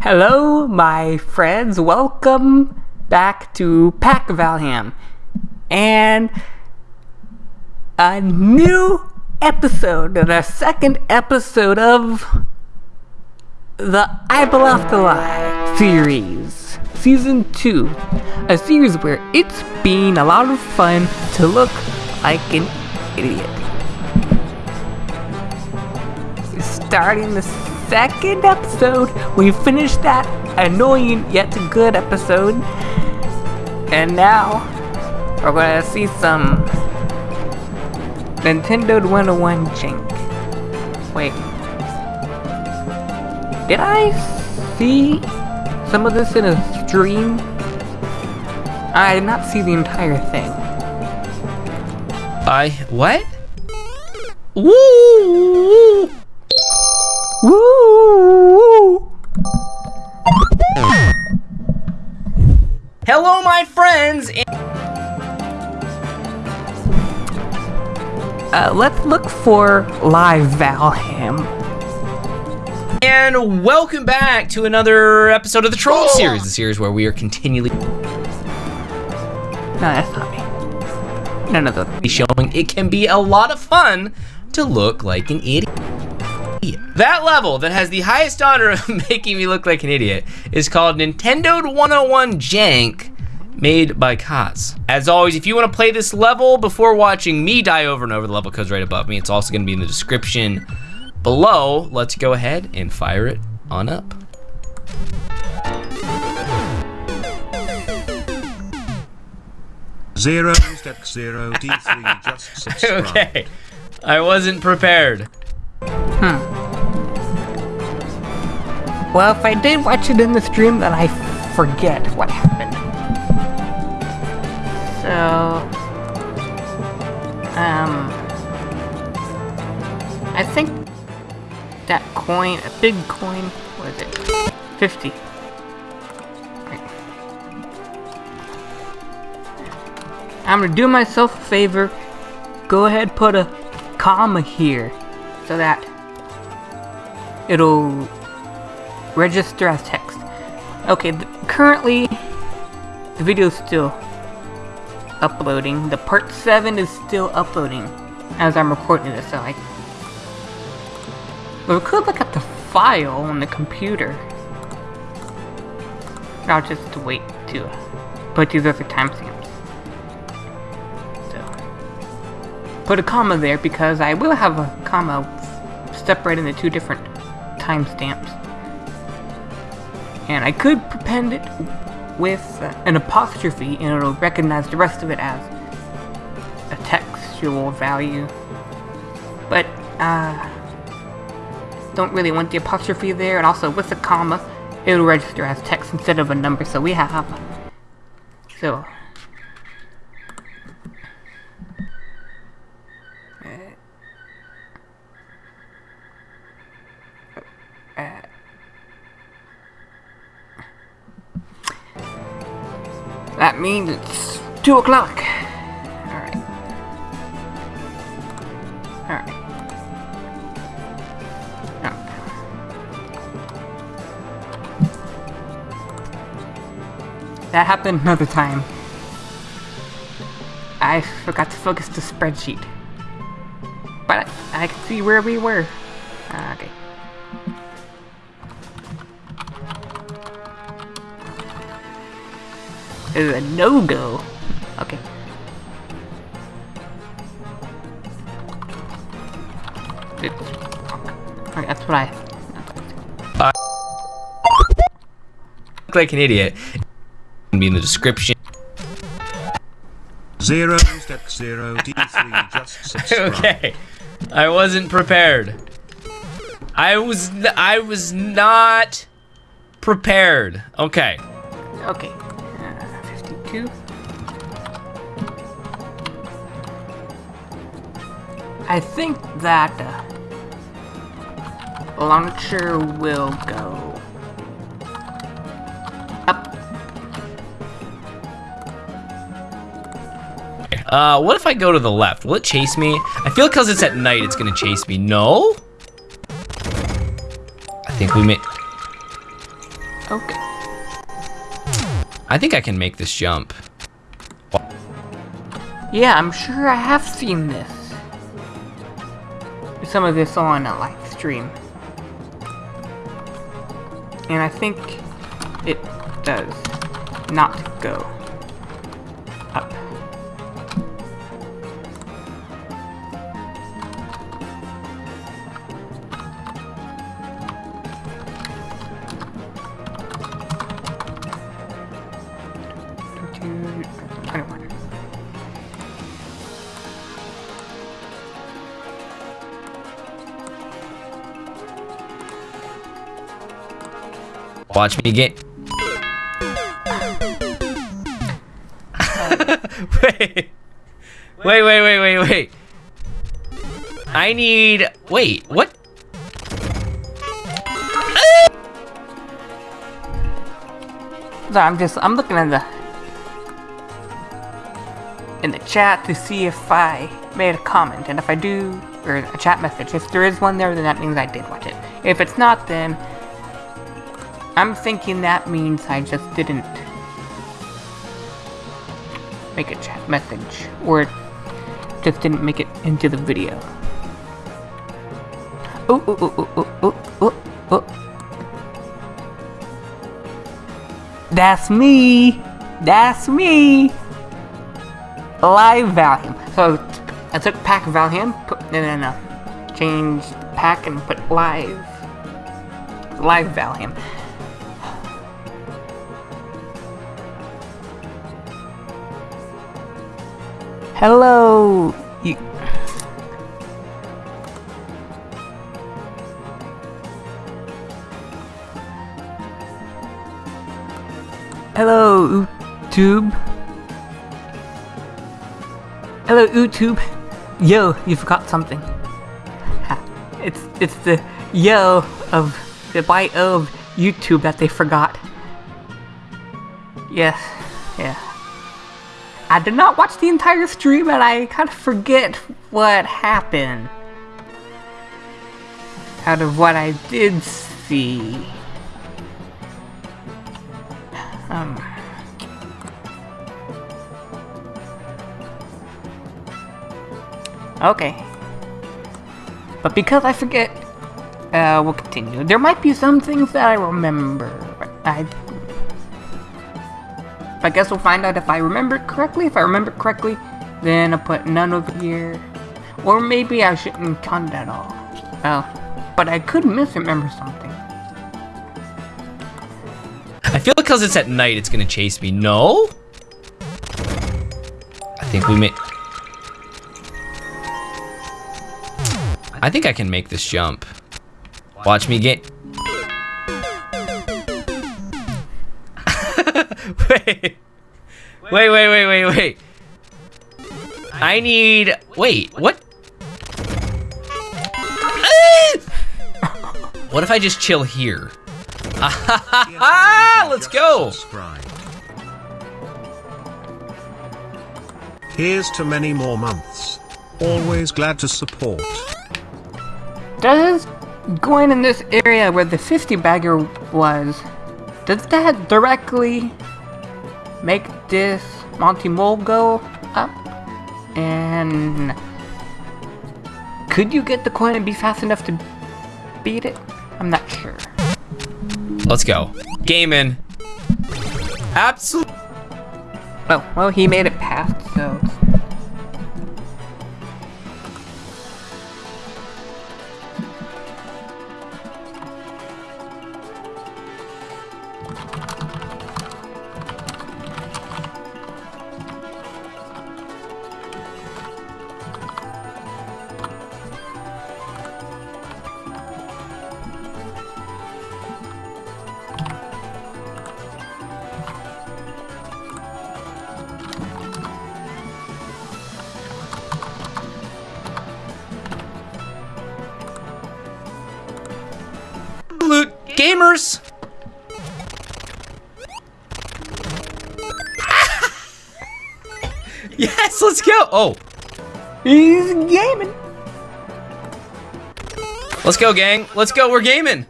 Hello, my friends. Welcome back to Pack Valham. And a new episode, the second episode of the I Belong to Lie series, season two. A series where it's been a lot of fun to look like an idiot. Starting the second episode, we finished that annoying yet good episode. And now, we're gonna see some Nintendo 101 Jink. Wait. Did I see some of this in a stream? I did not see the entire thing. I what? Woo! Woo! Hello, my friends. Uh, let's look for live Valham. And welcome back to another episode of the Troll series, the series where we are continually No, that's not me. None of those. showing it can be a lot of fun to look like an idiot. That level that has the highest honor of making me look like an idiot is called Nintendo 101 Jank made by Kots. As always, if you want to play this level before watching me die over and over, the level code's right above me. It's also going to be in the description below. Let's go ahead and fire it on up. Zero step zero D3 just subscribe. okay. I wasn't prepared. Well, if I did watch it in the stream, then I forget what happened. So, um, I think that coin, a big coin, what is it? 50. Right. I'm gonna do myself a favor. Go ahead, put a comma here so that it'll register as text. Okay, currently the video is still uploading. The part 7 is still uploading as I'm recording this, so I... But we could look at the file on the computer. I'll just wait to put these other timestamps. So, put a comma there because I will have a comma separated into two different timestamps. And I could prepend it with uh, an apostrophe and it'll recognize the rest of it as a textual value. But, uh, don't really want the apostrophe there, and also with the comma, it'll register as text instead of a number, so we have, so, 2 o'clock. Alright. Alright. That happened another time. I forgot to focus the spreadsheet. But I, can see where we were. Ah, okay. is a no-go. Okay. It's, okay, that's what I... Look like an idiot. It'll be in the description. Zero step zero D3 just subscribe. okay. I wasn't prepared. I was I was not prepared. Okay. Okay. Uh, 52. I think that uh, launcher will go up. Uh, what if I go to the left? Will it chase me? I feel because it's at night, it's gonna chase me. No? I think we may... Okay. I think I can make this jump. Yeah, I'm sure I have seen this. Some of this on uh, a live stream. And I think it does not go Watch me get. wait. Wait, wait, wait, wait, wait. I need. Wait, what? So I'm just I'm looking in the in the chat to see if I made a comment, and if I do, or a chat message, if there is one there, then that means I did watch it. If it's not, then I'm thinking that means I just didn't make a chat message, or just didn't make it into the video. Ooh, ooh, ooh, ooh, ooh, ooh, ooh, ooh. That's me. That's me. Live Valheim. So I took pack Valheim, put no no no. Change pack and put live. Live Valheim. Hello. You Hello, YouTube. Hello, YouTube. Yo, you forgot something. It's it's the yo of the bio of YouTube that they forgot. Yes, yeah. I did not watch the entire stream and I kind of forget what happened. Out of what I did see. Um. Okay. But because I forget, uh, we'll continue. There might be some things that I remember. I. I guess we'll find out if I remember correctly. If I remember correctly, then I'll put none over here. Or maybe I shouldn't count it at all. Well, but I could misremember something. I feel because it's at night, it's gonna chase me. No? I think we may. I think I can make this jump. Watch me get. wait. Wait, wait, wait, wait, wait. I need. Wait, what? what if I just chill here? Ah, let's go. Here's to many more months. Always glad to support. Does going in this area where the 50 bagger was, does that directly make this Monty Mole go up? And could you get the coin and be fast enough to beat it? I'm not sure. Let's go. Gaming. Absolutely. Oh, well, he made it past, so. gamers! yes, let's go! Oh. He's gaming. Let's go, gang. Let's go, we're gaming.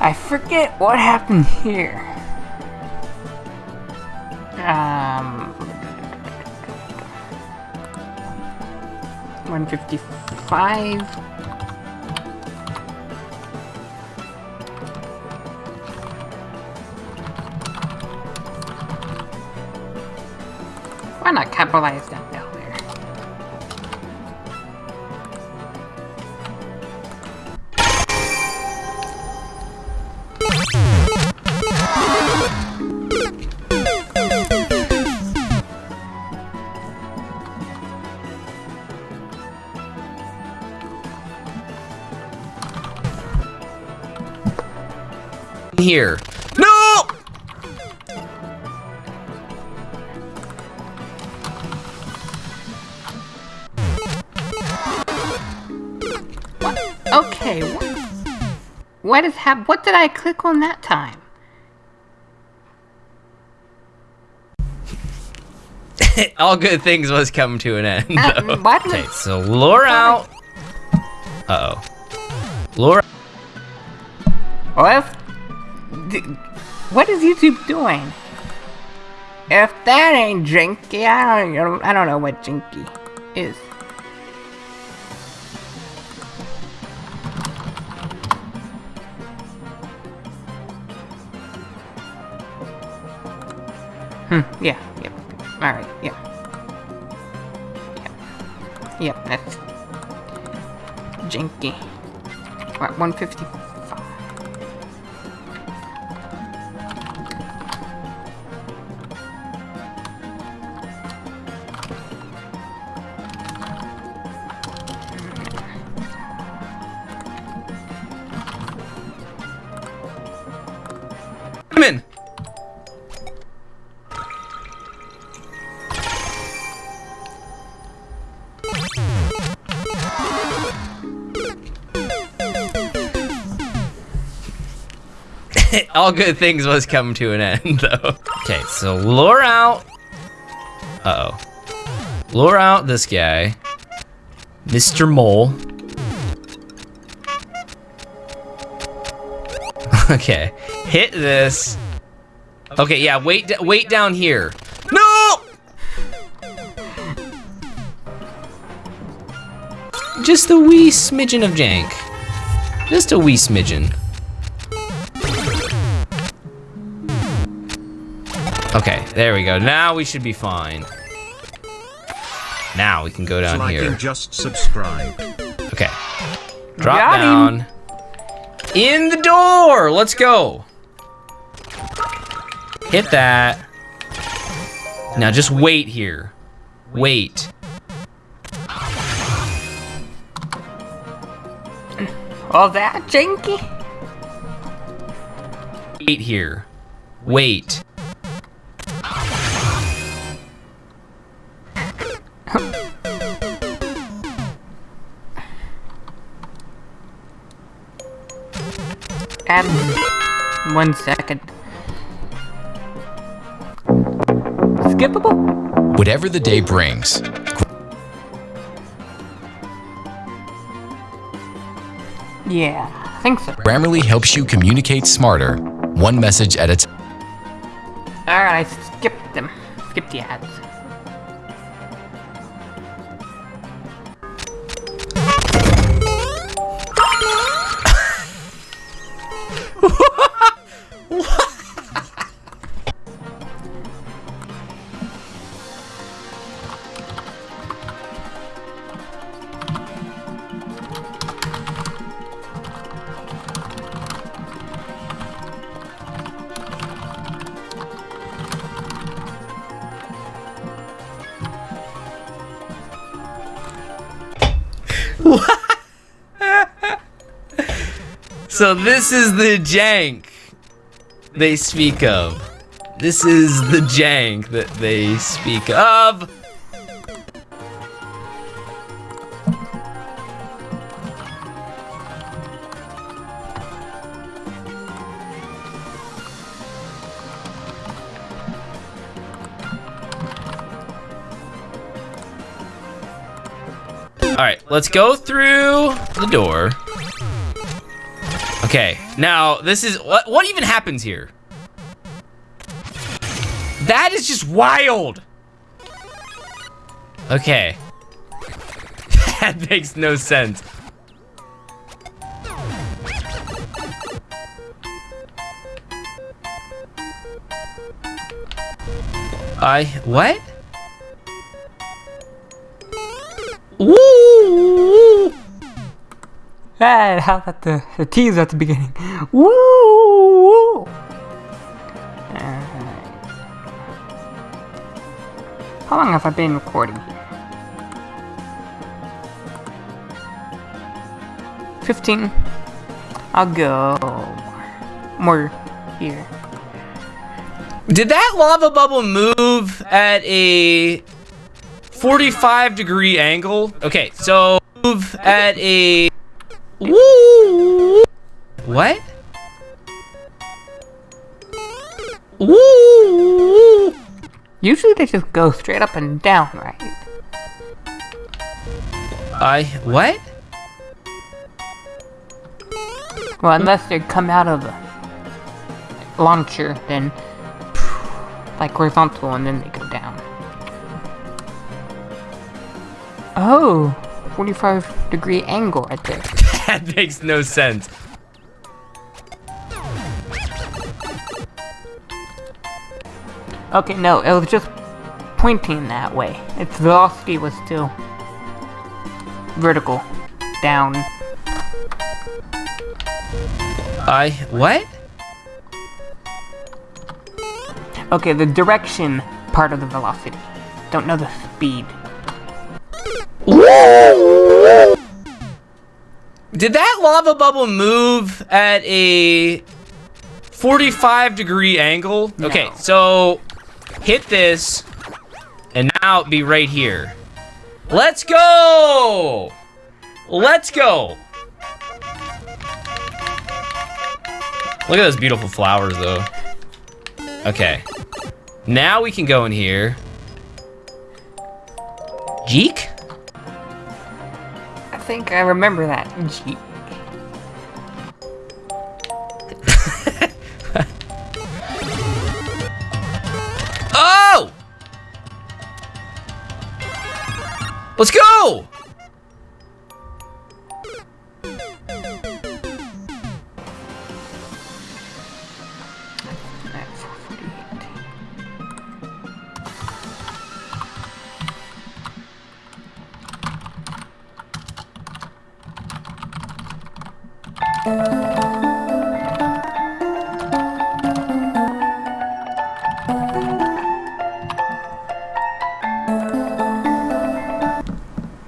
I forget what happened here. Um. 155. Why not capitalize that Here. No! Okay, what, what is hap- What did I click on that time? All good things must come to an end. Uh, Okay, so lure out. Uh oh. Lure. Well, d- what is YouTube doing? If that ain't Jinky, I don't, I don't know what Jinky is. Hmm, yeah, yep. Alright, yeah. Yep. Yep, that's... Jinky. What, 150? All good things must come to an end, though. Okay, so lure out. Uh oh. Lure out this guy, Mr. Mole. Okay, hit this. Okay, yeah, wait, wait down here. No! Just a wee smidgen of jank. Just a wee smidgen. Okay, there we go. Now we should be fine. Now we can go down like here. and just subscribe. Okay. Drop Got him. down. In the door! Let's go. Hit that. Now just wait here. Wait. All that, Janky? Wait here. Wait. One second. Skippable? Whatever the day brings, Yeah, I think so. Grammarly helps you communicate smarter, one message at a time. Alright, I skipped them. Skipped the ads. So this is the jank they speak of. This is the jank that they speak of. All right, let's go through the door. Okay, now this is what what even happens here? That is just wild. Okay. that makes no sense. I what? Ah, how about the, the tease at the beginning? Woo! woo. Alright. How long have I been recording here? 15. I'll go more here. Did that lava bubble move at a 45 degree angle? Okay, so move at a they just go straight up and down, right? I what? Well, unless they come out of the launcher, then like horizontal, and then they go down. Oh, 45 degree angle right there. That makes no sense. Okay, no, it was just pointing that way. Its velocity was still vertical, down. I what? Okay, the direction part of the velocity. Don't know the speed. Did that lava bubble move at a 45 degree angle? Okay, so hit this, and now it'd be right here. Let's go! Let's go! Look at those beautiful flowers, though. Okay. Now we can go in here. Jeek? I think I remember that. Gee.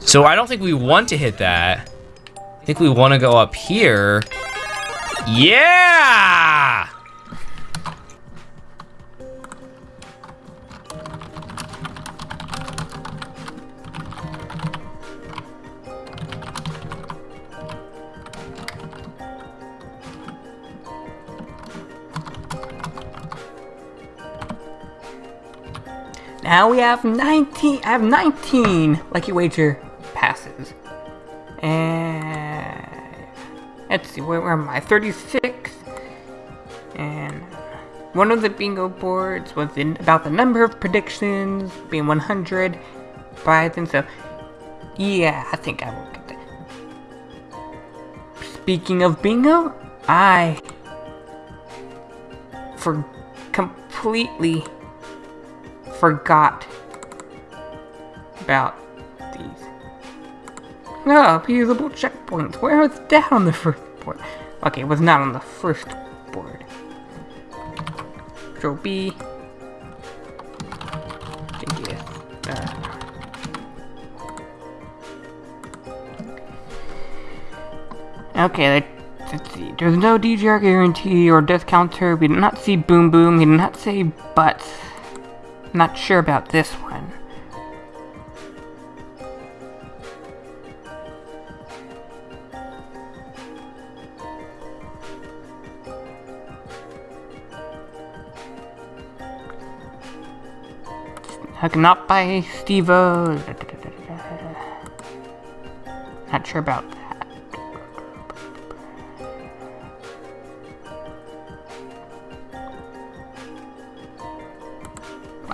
So I don't think we want to hit that. I think we want to go up here. Yeah! Now we have 19. I have 19 Lucky Wager passes. And let's see, where, where am I? 36. And one of the bingo boards was in about the number of predictions being 100. But I think so. Yeah, I think I will get that. Speaking of bingo, I for completely forgot about these. Oh, usable checkpoints. Where was that on the first board? Okay, it was not on the first board. Control B. JGS. Uh, Okay, let- let's see. There's no DGR guarantee or death counter. We did not see Boom Boom. We did not say Butts. Not sure about this one. I cannot buy Stevo. Not sure about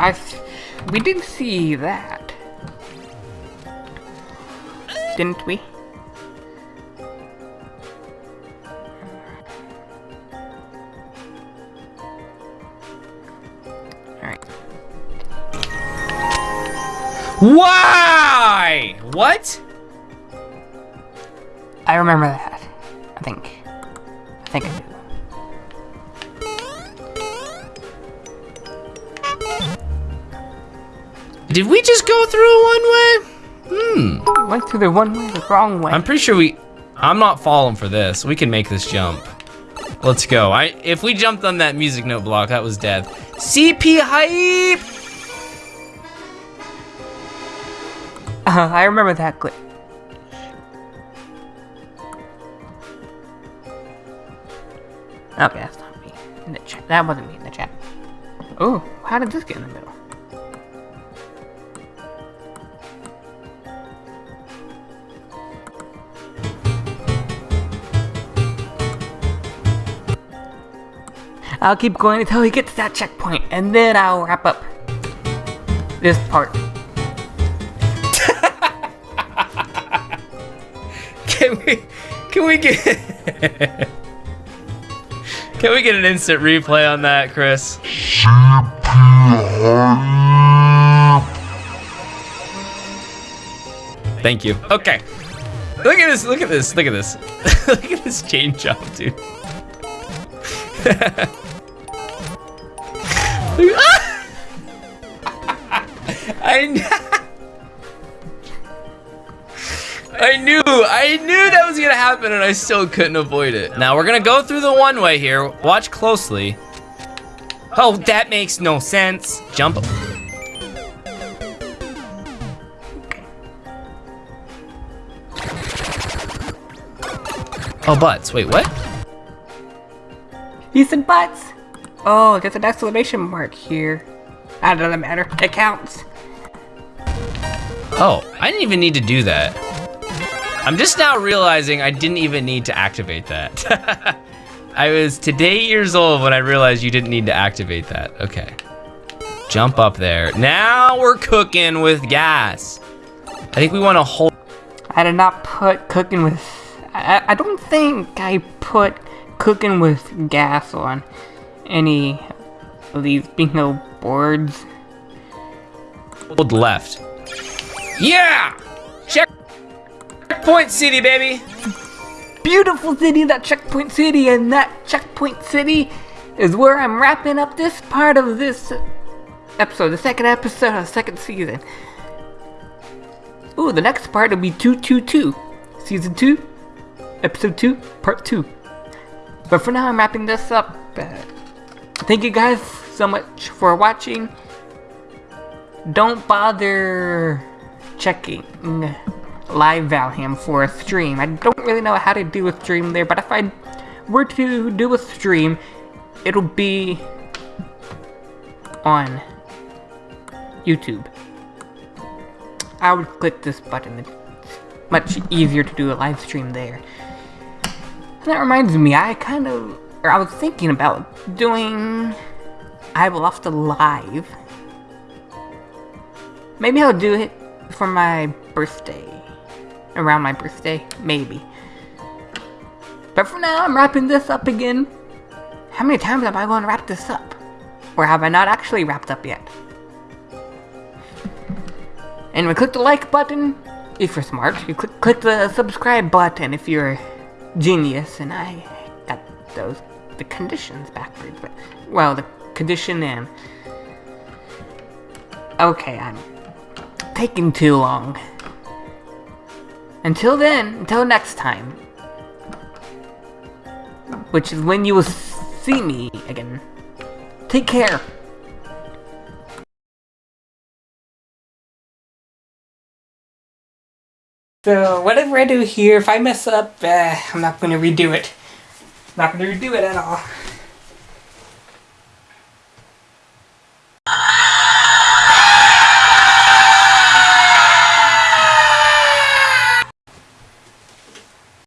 I, we did see that, didn't we? Alright. Why? What? I remember that. I think. Did we just go through one way? Hmm. Went through the one way, the wrong way. I'm pretty sure we. I'm not falling for this. We can make this jump. Let's go. I if we jumped on that music note block, that was death. CP hype. Uh, I remember that clip. Okay, that's not me in the chat. That wasn't me in the chat. Oh, how did this get in the middle? I'll keep going until we get to that checkpoint, and then I'll wrap up this part. Can we? Can we get? can we get an instant replay on that, Chris? Thank you. Okay. Look at this. Look at this. Look at this. look at this chain jump, dude. I kn- I knew, I knew that was gonna happen and I still couldn't avoid it. Now we're gonna go through the one way here. Watch closely. Oh, that makes no sense. Jump. Oh, butts. Wait, what? He said butts. Oh, there's an exclamation mark here. That doesn't matter. It counts. Oh, I didn't even need to do that. I'm just now realizing I didn't even need to activate that. I was today years old when I realized you didn't need to activate that. Okay. Jump up there. Now we're cooking with gas. I think we want to hold. I did not put cooking with. I, I don't think I put cooking with gas on any of these bingo boards. Hold left. Yeah! Check. Checkpoint city, baby. Beautiful city, that checkpoint city, and that checkpoint city is where I'm wrapping up this part of this episode, the second episode of the second season. Ooh, the next part will be 222. Season 2, episode 2, part 2. But for now, I'm wrapping this up. Thank you guys so much for watching. Don't bother checking live Valheim for a stream. I don't really know how to do a stream there, but if I were to do a stream, it'll be on YouTube. I would click this button. It's much easier to do a live stream there. And that reminds me, I kind of, I was thinking about doing I the Live. Maybe I'll do it for my birthday. Around my birthday, maybe. But for now, I'm wrapping this up again. How many times am I going to wrap this up? Or have I not actually wrapped up yet? And we click the like button if you're smart. You click, click the subscribe button if you're genius. And I got those the conditions backwards, but well, the condition and okay, I'm taking too long. Until then, until next time, which is when you will see me again. Take care. So whatever I do here, if I mess up, uh, I'm not going to redo it. Not to redo it at all.